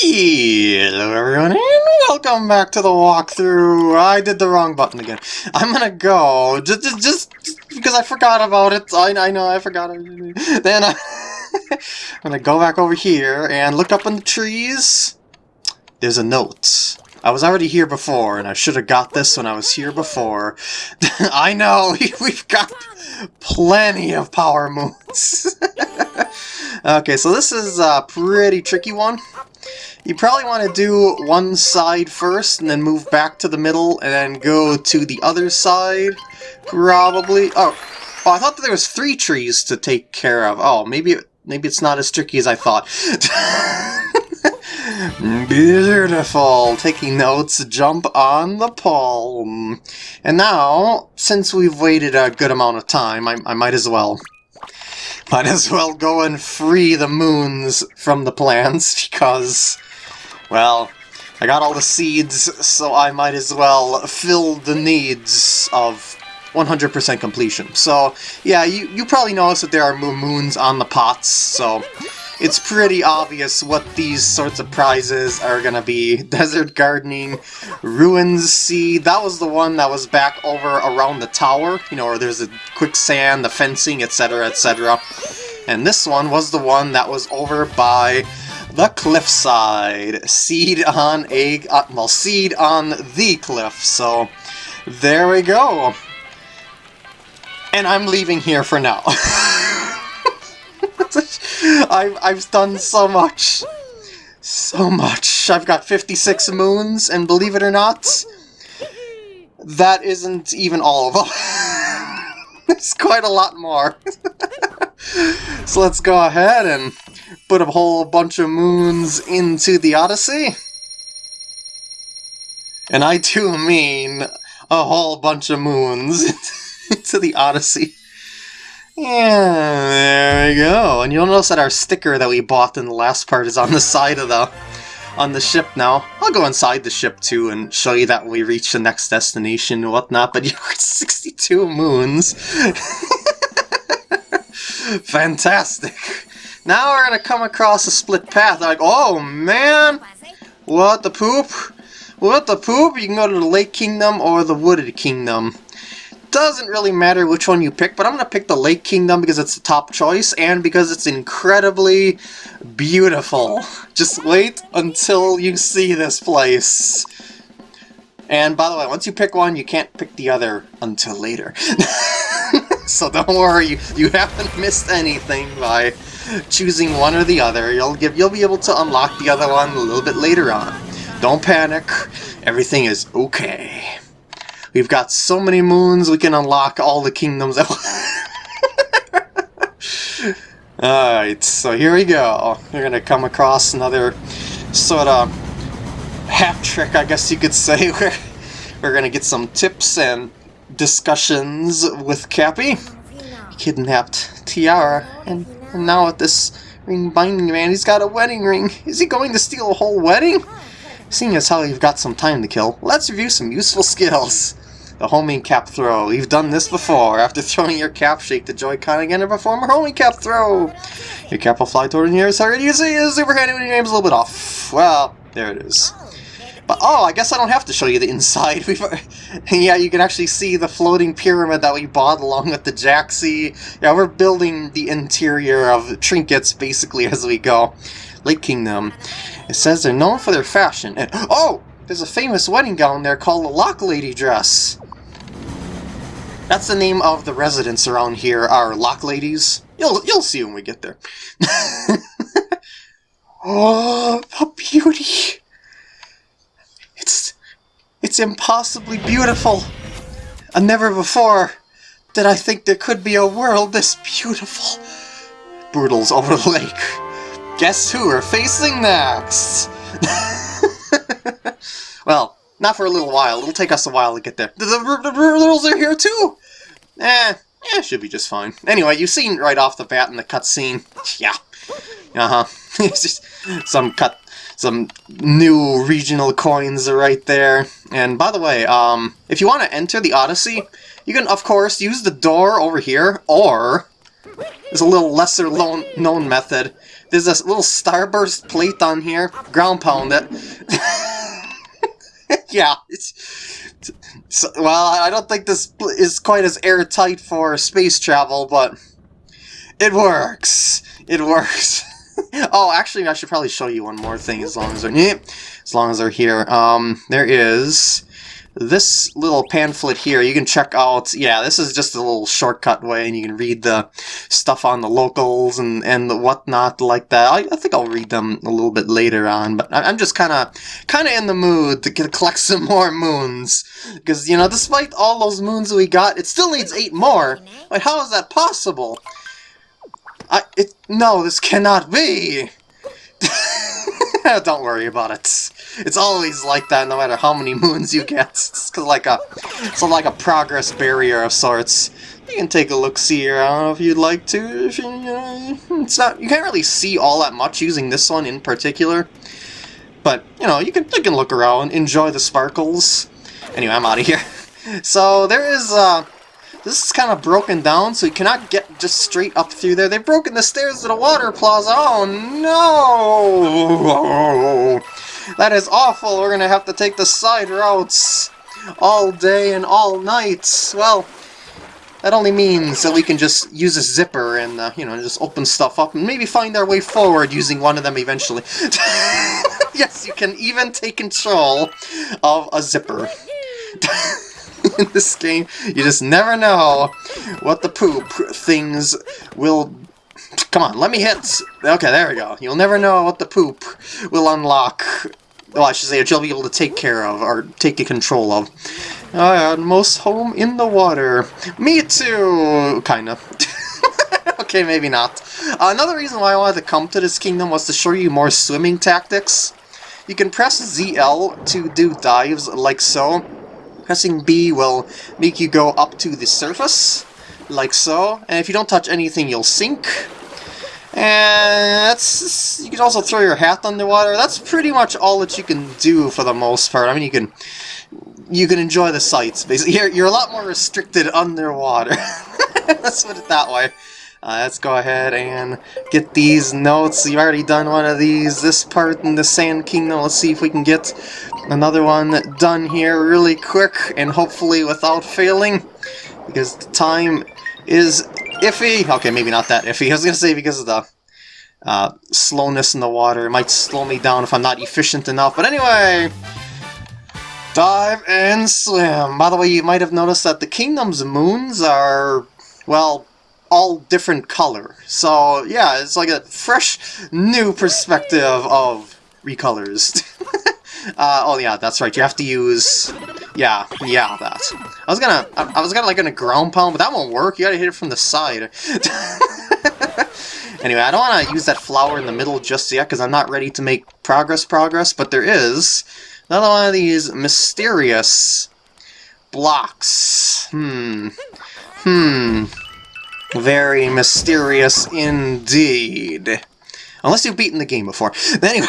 Hello everyone and welcome back to the walkthrough. I did the wrong button again. I'm gonna go, just, just, just because I forgot about it. I, I know I forgot it. Then I, I'm gonna go back over here and look up in the trees. There's a note. I was already here before, and I should have got this when I was here before. I know, we've got plenty of power moons. okay, so this is a pretty tricky one. You probably want to do one side first, and then move back to the middle, and then go to the other side, probably. Oh, oh I thought that there was three trees to take care of. Oh, maybe, maybe it's not as tricky as I thought. Beautiful! Taking notes, jump on the palm. And now, since we've waited a good amount of time, I, I might as well. Might as well go and free the moons from the plants, because, well, I got all the seeds, so I might as well fill the needs of 100% completion. So, yeah, you, you probably noticed that there are moons on the pots, so it's pretty obvious what these sorts of prizes are gonna be. Desert Gardening, Ruins Seed, that was the one that was back over around the tower, you know, where there's the quicksand, the fencing, etc, etc. And this one was the one that was over by the cliffside. Seed on a, uh, well, seed on the cliff, so there we go. And I'm leaving here for now. I've, I've done so much. So much. I've got 56 moons, and believe it or not, that isn't even all of them. There's quite a lot more. so let's go ahead and put a whole bunch of moons into the Odyssey. And I do mean a whole bunch of moons into the Odyssey. Yeah, there we go. And you'll notice that our sticker that we bought in the last part is on the side of the on the ship now. I'll go inside the ship too and show you that we reach the next destination and whatnot, but you're 62 moons. Fantastic. Now we're gonna come across a split path. Like, oh man! What the poop? What the poop? You can go to the Lake Kingdom or the Wooded Kingdom doesn't really matter which one you pick, but I'm going to pick the Lake Kingdom because it's the top choice and because it's incredibly beautiful. Just wait until you see this place. And by the way, once you pick one, you can't pick the other until later. so don't worry, you, you haven't missed anything by choosing one or the other. You'll give you'll be able to unlock the other one a little bit later on. Don't panic. Everything is okay. We've got so many moons, we can unlock all the kingdoms. Alright, so here we go. We're to come across another sort of hat trick, I guess you could say. We're, we're to get some tips and discussions with Cappy. Kidnapped Tiara, and, and now with this ring binding man, he's got a wedding ring. Is he going to steal a whole wedding? Seeing as how you've got some time to kill, let's review some useful skills. The homing cap throw. You've done this before. After throwing your cap, shake the Joy-Con again and perform a homing cap throw. Your cap will fly toward the nearest target. You see, it's super handy when your aim's a little bit off. Well, there it is. But, oh, I guess I don't have to show you the inside. We've, yeah, you can actually see the floating pyramid that we bought along with the Jaxi. Yeah, we're building the interior of trinkets, basically, as we go. Lake Kingdom. It says they're known for their fashion. And, oh! There's a famous wedding gown there called the Lochlady dress. That's the name of the residents around here, our Lochladies. You'll you'll see when we get there. oh, the beauty! It's it's impossibly beautiful. And never before did I think there could be a world this beautiful. Broodals over the lake. Guess who we're facing next? well, not for a little while. It'll take us a while to get there. The, rules are here too! Eh, eh, should be just fine. Anyway, you've seen right off the bat in the cutscene. Yeah. Uh-huh. it's just some cut some new regional coins right there. And by the way, um, if you want to enter the Odyssey, you can, of course, use the door over here, or there's a little lesser known method. There's this little starburst plate on here. Ground pound it. yeah, it's, it's, well, I don't think this is quite as airtight for space travel, but it works. It works. oh, actually, I should probably show you one more thing as long as they're as long as they're here. Um, there is this little pamphlet here, you can check out, yeah, this is just a little shortcut way, and you can read the stuff on the locals and, and the whatnot like that. I, I think I'll read them a little bit later on, but I'm just kind of kind of in the mood to get, collect some more moons. Because, you know, despite all those moons we got, it still needs eight more. Wait, how is that possible? I, it, no, this cannot be! Don't worry about it. It's always like that, no matter how many moons you get. It's like a, it's like a progress barrier of sorts. You can take a look see don't know if you'd like to. Uh, it's not. You can't really see all that much using this one in particular. But you know, you can you can look around, enjoy the sparkles. Anyway, I'm out of here. So there is. Uh, this is kind of broken down, so you cannot get just straight up through there. They've broken the stairs to the water plaza. Oh no! That is awful. We're to have to take the side routes all day and all night. Well, that only means that we can just use a zipper and, uh, you know, just open stuff up and maybe find our way forward using one of them eventually. yes, you can even take control of a zipper. In this game, you just never know what the poop things will Come on, let me hit! Okay, there we go. You'll never know what the poop will unlock. Well, I should say, you'll be able to take care of, or take control of. I most home in the water. Me too! Kinda. okay, maybe not. Uh, another reason why I wanted to come to this kingdom was to show you more swimming tactics. You can press ZL to do dives like so. Pressing B will make you go up to the surface, like so. And if you don't touch anything, you'll sink. And that's you can also throw your hat underwater. That's pretty much all that you can do for the most part. I mean, you can you can enjoy the sights. Basically, you're you're a lot more restricted underwater. let's put it that way. Uh, let's go ahead and get these notes. You've already done one of these. This part in the Sand Kingdom. Let's see if we can get another one done here really quick and hopefully without failing. Because the time is iffy. Okay, maybe not that iffy. I was going to say because of the uh, slowness in the water. It might slow me down if I'm not efficient enough. But anyway, dive and swim. By the way, you might have noticed that the Kingdom's moons are, well, all different color. So yeah, it's like a fresh, new perspective of recolors. uh, oh yeah, that's right. You have to use yeah, yeah, that. I was gonna, I, I was gonna like gonna ground pound, but that won't work. You gotta hit it from the side. anyway, I don't want to use that flower in the middle just yet because I'm not ready to make progress progress, but there is another one of these mysterious blocks. Hmm. Hmm. Very mysterious indeed. Unless you've beaten the game before. Anyway.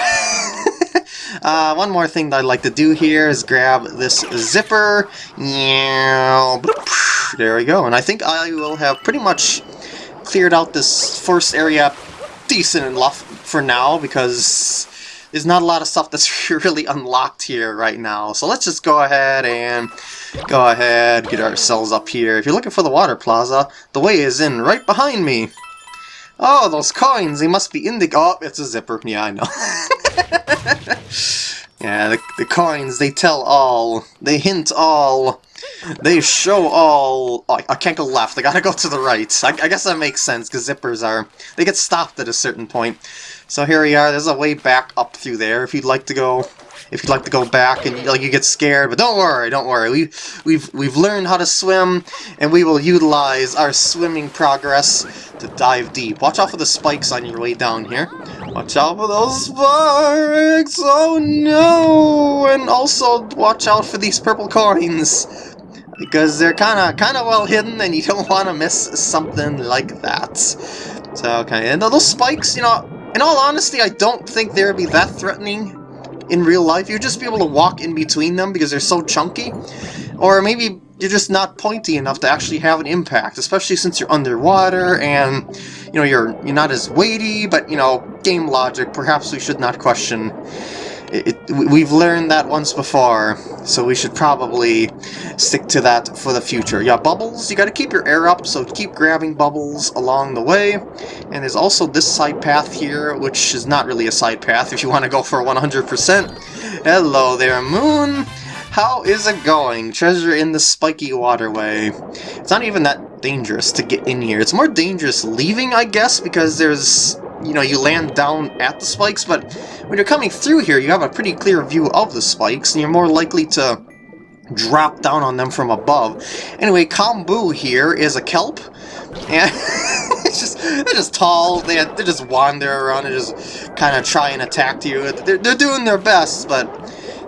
Uh, one more thing that I'd like to do here is grab this zipper. There we go. And I think I will have pretty much cleared out this first area decent enough for now because there's not a lot of stuff that's really unlocked here right now. So let's just go ahead and go ahead, get ourselves up here. If you're looking for the water plaza, the way is in right behind me. Oh, those coins, they must be in the... Oh, it's a zipper. Yeah, I know. yeah, the, the coins, they tell all. They hint all. They show all... Oh, I can't go left. I gotta go to the right. I, I guess that makes sense, because zippers are... They get stopped at a certain point. So here we are. There's a way back up through there if you'd like to go if you'd like to go back and like you get scared, but don't worry, don't worry. We we've we've learned how to swim, and we will utilize our swimming progress to dive deep. Watch out for the spikes on your way down here. Watch out for those spikes! Oh no! And also watch out for these purple coins because they're kind of kind of well hidden, and you don't want to miss something like that. So okay, and those spikes, you know, in all honesty, I don't think they'd be that threatening in real life. You'd just be able to walk in between them because they're so chunky. Or maybe you're just not pointy enough to actually have an impact, especially since you're underwater and, you know, you're, you're not as weighty, but, you know, game logic, perhaps we should not question it, it, we've learned that once before, so we should probably stick to that for the future. Yeah, bubbles, you gotta keep your air up, so keep grabbing bubbles along the way. And there's also this side path here, which is not really a side path if you want to go for 100%. Hello there, Moon! How is it going? Treasure in the spiky waterway. It's not even that dangerous to get in here. It's more dangerous leaving, I guess, because there's you know, you land down at the spikes, but when you're coming through here, you have a pretty clear view of the spikes, and you're more likely to drop down on them from above. Anyway, Kombu here is a kelp, and it's just they're just tall. They they just wander around and just kind of try and attack you. They're they're doing their best, but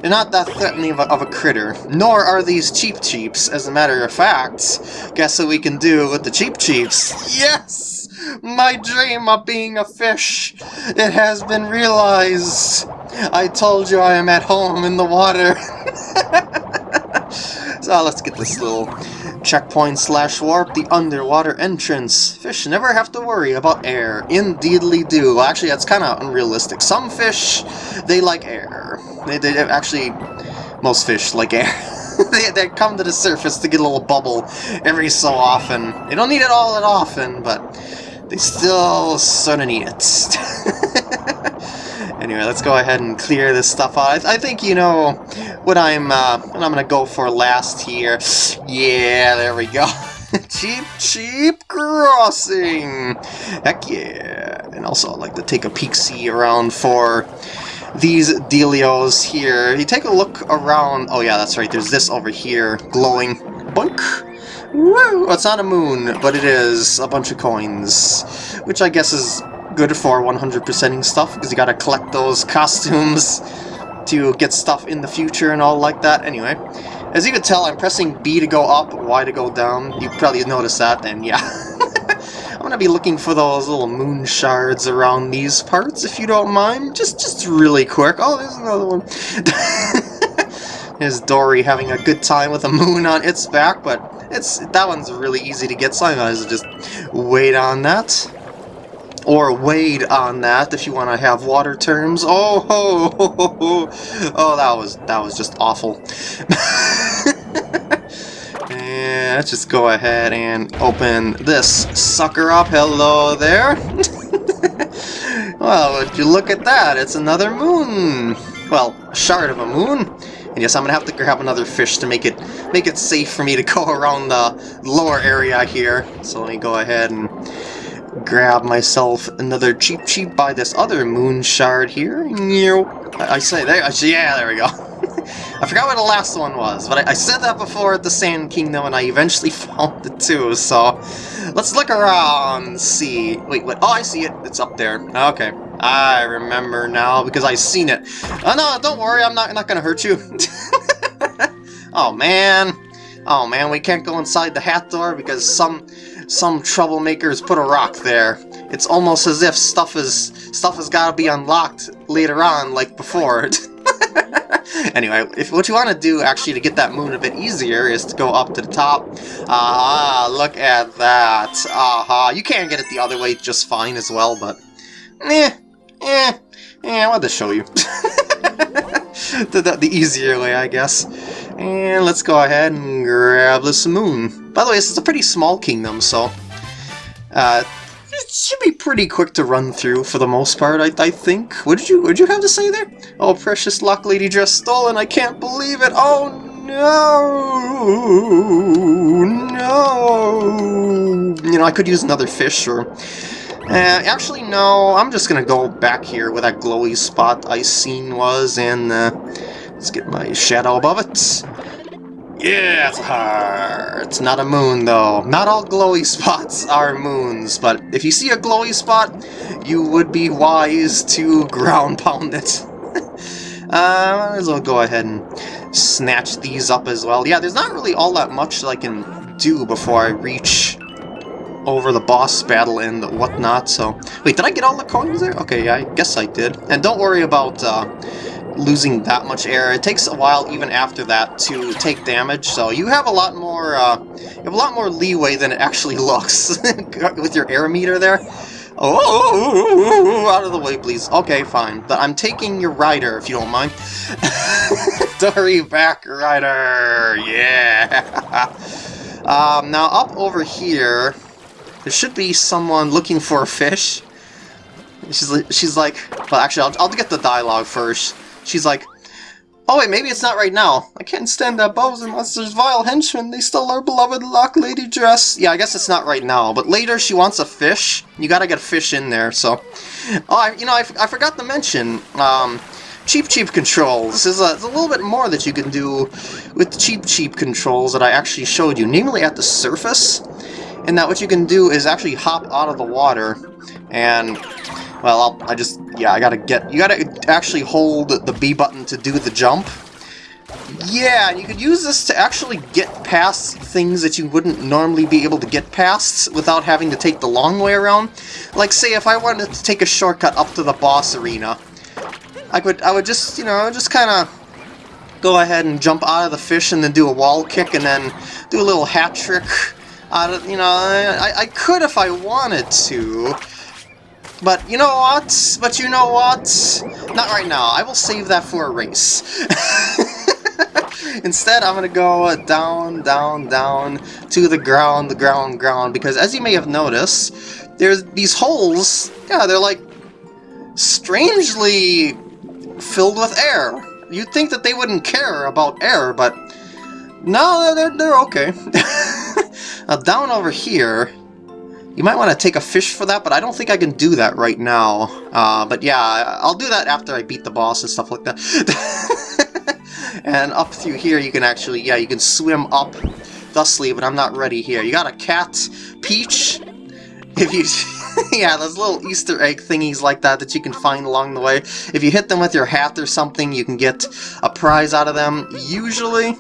they're not that threatening of a, of a critter. Nor are these Cheep Cheeps. As a matter of fact, guess what we can do with the Cheep Cheeps? Yes. My dream of being a fish! It has been realized! I told you I am at home in the water! so let's get this little checkpoint slash warp, the underwater entrance. Fish never have to worry about air. Indeedly do. Well, actually, that's kind of unrealistic. Some fish, they like air. They, they Actually, most fish like air. they, they come to the surface to get a little bubble every so often. They don't need it all that often, but they still sort of need it. anyway, let's go ahead and clear this stuff out. I, think you know what I'm uh, what I'm gonna go for last here. Yeah, there we go. Cheep Cheep crossing. Heck yeah. And also, I'd like to take a peek-see around for these dealios here. You take a look around. Oh yeah, that's right. There's this over here glowing. Bunk. Woo! It's not a moon, but it is a bunch of coins, which I guess is good for 100%ing stuff, because you gotta collect those costumes to get stuff in the future and all like that. Anyway, as you can tell, I'm pressing B to go up, Y to go down. You probably noticed that, and yeah. I'm gonna be looking for those little moon shards around these parts, if you don't mind. Just, just really quick. Oh, there's another one. Is Dorrie having a good time with a moon on its back, but it's that one's really easy to get, so well just wait on that. Or wade on that if you want to have water terms. Oh, ho, ho, ho, ho. oh, that was that was just awful. and let's just go ahead and open this sucker up. Hello there. well, would you look at that? It's another moon. Well, shard of a moon. And yes, I'm gonna have to grab another fish to make it make it safe for me to go around the lower area here. So let me go ahead and grab myself another Cheep Cheep by this other moon shard here. I, I say there, I, yeah, there we go. I forgot what the last one was, but I, I, said that before at the Sand Kingdom, and I eventually found the two. so... Let's look around see... Wait, what? Oh, I see it. It's up there. Okay. I remember now, because I've seen it. Oh, no, don't worry, I'm not, not gonna hurt you. oh, man. Oh, man, we can't go inside the hat door because some some troublemakers put a rock there. It's almost as if stuff is stuff has got to be unlocked later on, like before. anyway, if what you want to do actually to get that moon a bit easier is to go up to the top. Ah, look at that. Aha, you can get it the other way just fine as well, but eh, eh, eh, I wanted to show you. the, the, the easier way, I guess. And let's go ahead and grab this moon. By the way, this is a pretty small kingdom, so uh, it should be pretty quick to run through for the most part, I, I think. What did you what did you have to say there? Oh, precious Lochlady dress stolen, I can't believe it! Oh no! No! You know, I could use another fish or... Uh, actually, no, I'm just gonna go back here where that glowy spot I seen was, and uh, let's get my shadow above it. Yeah, it's a heart. It's not a moon, though. Not all glowy spots are moons, but if you see a glowy spot, you would be wise to ground pound it. uh, might as well go ahead and snatch these up as well. Yeah, there's not really all that much that I can do before I reach over the boss battle and whatnot, so... Wait, did I get all the coins there? Okay, I guess I did. And don't worry about uh, losing that much air. It takes a while even after that to take damage, so you have a lot more uh, you have a lot more leeway than it actually looks with your air meter there. Oh, out of the way, please. Okay, fine. But I'm taking your rider, if you don't mind. Dorrie back rider, yeah. Um, now up over here, there should be someone looking for a fish. She's she's like, well, actually, I'll, I'll get the dialogue first. She's like, oh wait, maybe it's not right now. I can't stand that Bowser Monster's vile henchmen. They stole our beloved Lochlady dress. Yeah, I guess it's not right now, but later she wants a fish. You gotta get a fish in there, so... Oh, I, you know, I, I forgot to mention, um, Cheap Cheep controls. There's a, there's a little bit more that you can do with the Cheap Cheep controls that I actually showed you, namely at the surface. And that what you can do is actually hop out of the water and well, I'll, I just, yeah, I gotta get, you gotta actually hold the B button to do the jump. Yeah, you could use this to actually get past things that you wouldn't normally be able to get past without having to take the long way around. Like, say, if I wanted to take a shortcut up to the boss arena, I would, I would just, you know, just kind of go ahead and jump out of the fish and then do a wall kick and then do a little hat trick out of, you know, I, I could if I wanted to, but you know what? But you know what? Not right now. I will save that for a race. Instead, I'm going to go uh, down, down, down to the ground, the ground, ground, because as you may have noticed, there's these holes, yeah, they're like strangely filled with air. You'd think that they wouldn't care about air, but no, they're, they're okay. now down over here, you might want to take a fish for that, but I don't think I can do that right now. Uh, but yeah, I'll do that after I beat the boss and stuff like that. and up through here you can actually, yeah, you can swim up thusly, but I'm not ready here. You got a cat, Peach, if you... yeah, those little Easter egg thingies like that that you can find along the way. If you hit them with your hat or something, you can get a prize out of them, usually.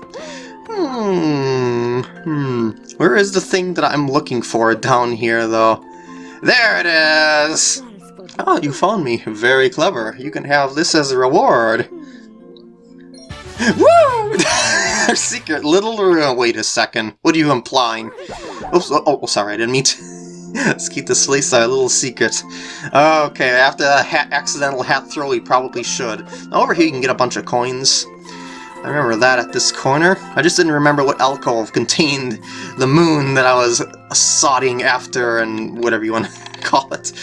Hmm, hmm. Where is the thing that I'm looking for down here, though? There it is! Oh, you found me. Very clever. You can have this as a reward. Woo! secret little... Uh, wait a second. What are you implying? Oops, oh, oh sorry, I didn't mean to... Let's keep this place a little secret. Okay, after a hat, accidental hat throw, we probably should. Now over here you can get a bunch of coins. I remember that at this corner. I just didn't remember what alcove contained the moon that I was sodding after and whatever you want to call it.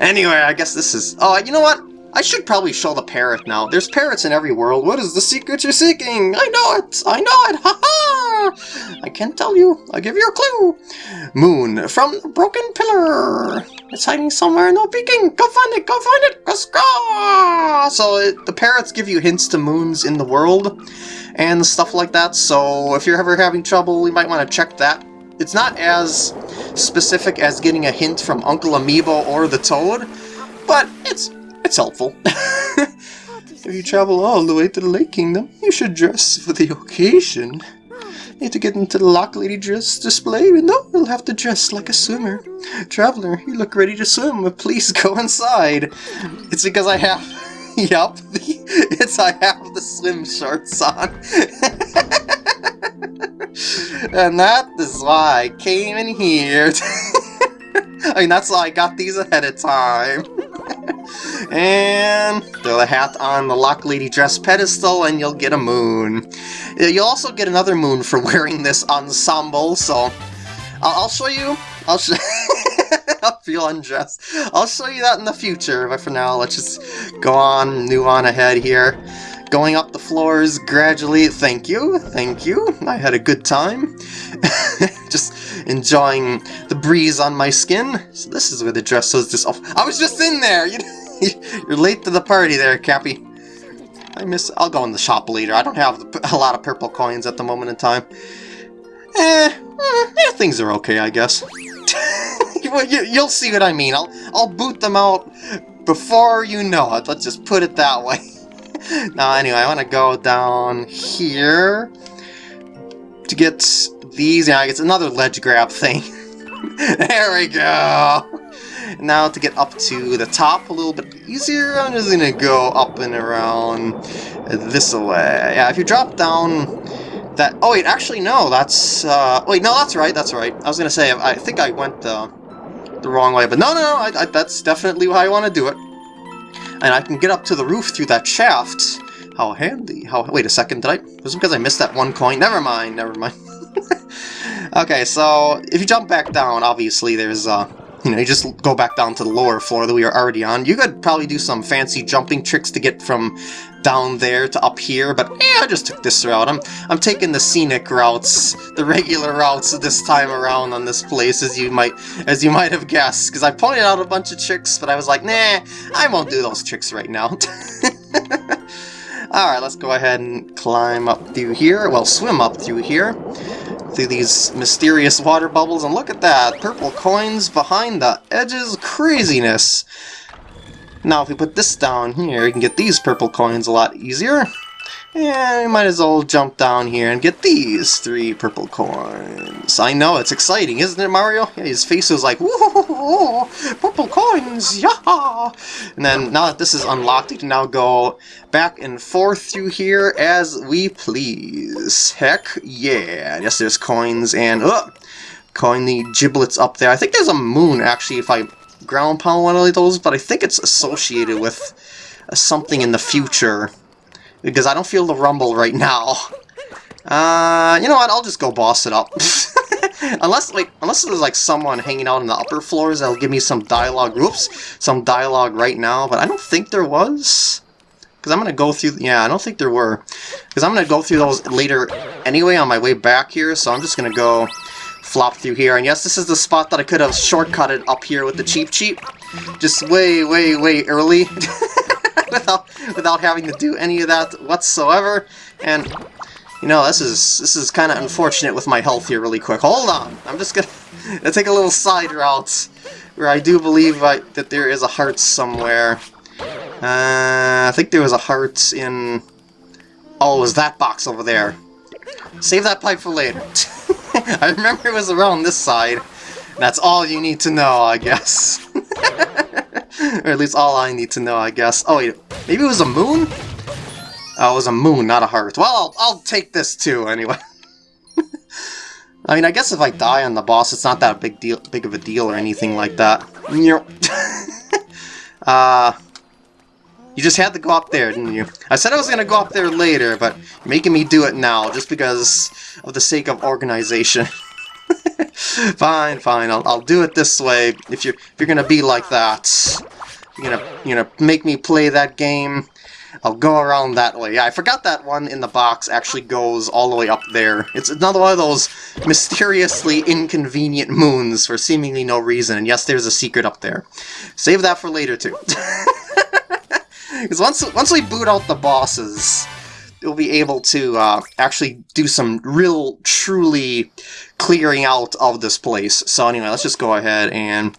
Anyway, I guess this is... Oh, you know what? I should probably show the parrot now. There's parrots in every world. What is the secret you're seeking? I know it! I know it! Ha ha! I can't tell you. I'll give you a clue. Moon from broken pillar. It's hiding somewhere, no peeking! Go find it! Go find it! Let's go! So it, the parrots give you hints to moons in the world and stuff like that, so if you're ever having trouble, you might want to check that. It's not as specific as getting a hint from Uncle Amiibo or the Toad, but it's it's helpful. if you travel all the way to the Lake Kingdom, you should dress for the occasion. Need to get into the Lochlady dress display? No, you'll have to dress like a swimmer. Traveler, you look ready to swim, but please go inside. It's because I have... yup, it's I have the swim shorts on. and that is why I came in here. I mean, that's why I got these ahead of time. And throw the hat on the Lochlady dress pedestal and you'll get a moon. Uh, you'll also get another moon for wearing this ensemble, so I'll, show you. I'll show I'll feel undressed. I'll show you that in the future, but for now, let's just go on, move on ahead here. Going up the floors gradually. Thank you, thank you. I had a good time. just enjoying the breeze on my skin. So this is where the dress was just off. I was just in there! You're late to the party there, Cappy. I miss... I'll go in the shop later. I don't have a lot of purple coins at the moment in time. Eh, eh things are okay, I guess. You'll see what I mean. I'll, I'll boot them out before you know it. Let's just put it that way. now, anyway, I want to go down here to get these. Yeah, it's another ledge grab thing. there we go. Now to get up to the top a little bit easier, I'm just gonna go up and around this way. Yeah, if you drop down that... Oh, wait, actually, no, that's... Uh, wait, no, that's right, that's right. I was to say, I think I went uh, the wrong way, but no, no, no, I, I, that's definitely how I want to do it. And I can get up to the roof through that shaft. How handy. How? Wait a second, did I... Was it because I missed that one coin? Never mind, never mind. okay, so if you jump back down, obviously there's... Uh, you know, you just go back down to the lower floor that we are already on. You could probably do some fancy jumping tricks to get from down there to up here, but yeah, I just took this route. I'm I'm taking the scenic routes, the regular routes this time around on this place, as you might as you might have guessed, because I pointed out a bunch of tricks, but I was like, nah, I won't do those tricks right now. Alright, let's go ahead and climb up through here, well, swim up through here, through these mysterious water bubbles, and look at that, purple coins behind the edges, craziness! Now if we put this down here, we can get these purple coins a lot easier. And we might as well jump down here and get these three purple coins. I know, it's exciting, isn't it, Mario? Yeah, his face was like, whoa, purple coins, yeah! And then, now that this is unlocked, we can now go back and forth through here as we please. Heck yeah! Yes, there's coins and, oh, coin the giblets up there. I think there's a moon, actually, if I ground pound one of those, but I think it's associated with something in the future. Because I don't feel the rumble right now. Uh, you know what, I'll just go boss it up. unless, like, unless there's, like, someone hanging out in the upper floors that'll give me some dialogue, oops, some dialogue right now, but I don't think there was. Because I'm going to go through, yeah, I don't think there were. Because I'm going to go through those later anyway on my way back here, so I'm just going to go flop through here. And yes, this is the spot that I could have shortcutted up here with the Cheep Cheep. Just way, way, way early. without, without having to do any of that whatsoever. And, you know, this is this is kind of unfortunate with my health here really quick. Hold on! I'm just gonna, take a little side route where I do believe I, that there is a heart somewhere. Uh, I think there was a heart in... Oh, it was that box over there. Save that pipe for later. I remember it was around this side. That's all you need to know, I guess. or at least all I need to know, I guess. Oh, wait, maybe it was a moon? Oh, it was a moon, not a heart. Well, I'll, I'll take this too, anyway. I mean, I guess if I die on the boss, it's not that big deal, big of a deal or anything like that. uh, you just had to go up there, didn't you? I said I was going to go up there later, but making me do it now, just because of the sake of organization. fine, fine, I'll, I'll do it this way, if you're, if you're to be like that. You're gonna, you're gonna make me play that game. I'll go around that way. Yeah, I forgot that one in the box actually goes all the way up there. It's another one of those mysteriously inconvenient moons for seemingly no reason. And yes, there's a secret up there. Save that for later, too. Because once, once we boot out the bosses, we'll be able to uh, actually do some real, truly clearing out of this place. So anyway, let's just go ahead and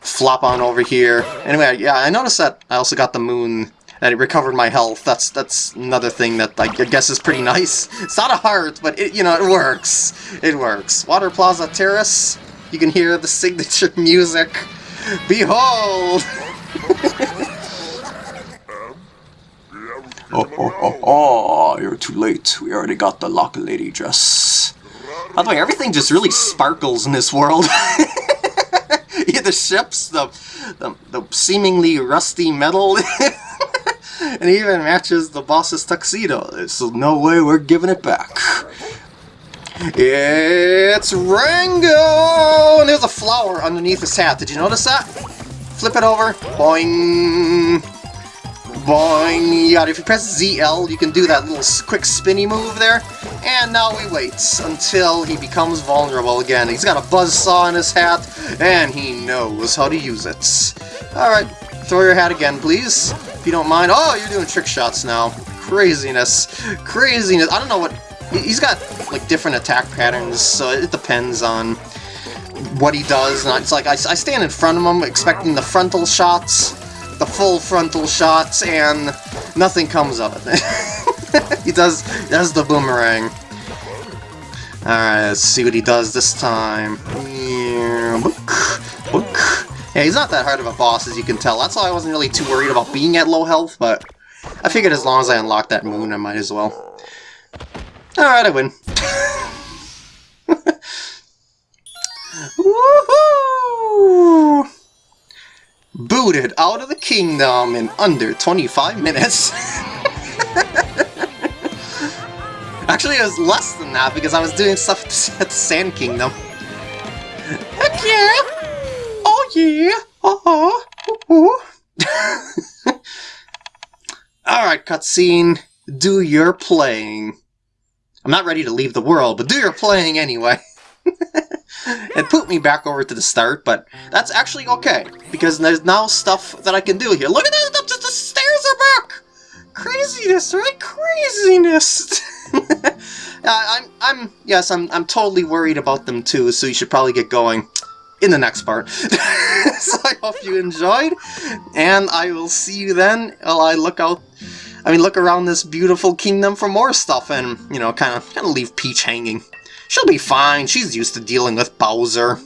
flop on over here. Anyway, yeah, I noticed that I also got the moon that it recovered my health. That's that's another thing that I guess is pretty nice. It's not a heart, but it you know it works. It works. Water Plaza Terrace. You can hear the signature music. Behold. Oh, oh, oh, oh, you're too late. We already got the Lochlady dress. By the way, everything just really sparkles in this world. the ships, the, the, the seemingly rusty metal, and even matches the boss's tuxedo. There's no way we're giving it back. It's Rango! And there's a flower underneath his hat. Did you notice that? Flip it over. Boing! Boing! Yeah, if you press ZL, you can do that little quick spinny move there. And now we wait until he becomes vulnerable again. He's got a buzz saw in his hat, and he knows how to use it. Alright, throw your hat again, please, if you don't mind. Oh, you're doing trick shots now. Craziness. Craziness. I don't know what... He's got, like, different attack patterns, so it depends on what he does. And it's like, I, I stand in front of him expecting the frontal shots, the full frontal shots, and nothing comes of it. he does, does the boomerang. Alright, let's see what he does this time. Yeah, he's not that hard of a boss, as you can tell. That's why I wasn't really too worried about being at low health, but I figured as long as I unlock that moon, I might as well. Alright, I win. Woohoo! Booted out of the kingdom in under 25 minutes. Actually, it was less than that because I was doing stuff at the Sand Kingdom. Heck yeah! Oh yeah! Uh-huh! Alright, cutscene. Do your playing. I'm not ready to leave the world, but do your playing anyway. it put me back over to the start, but that's actually okay, because there's now stuff that I can do here. Look at that! The, the stairs are back! Craziness, right? Craziness! uh, I'm, I'm, yes, I'm, I'm totally worried about them too, so you should probably get going in the next part. so I hope you enjoyed, and I will see you then while I look out, I mean, look around this beautiful kingdom for more stuff and, you know, kind of, kind of leave Peach hanging. She'll be fine, she's used to dealing with Bowser.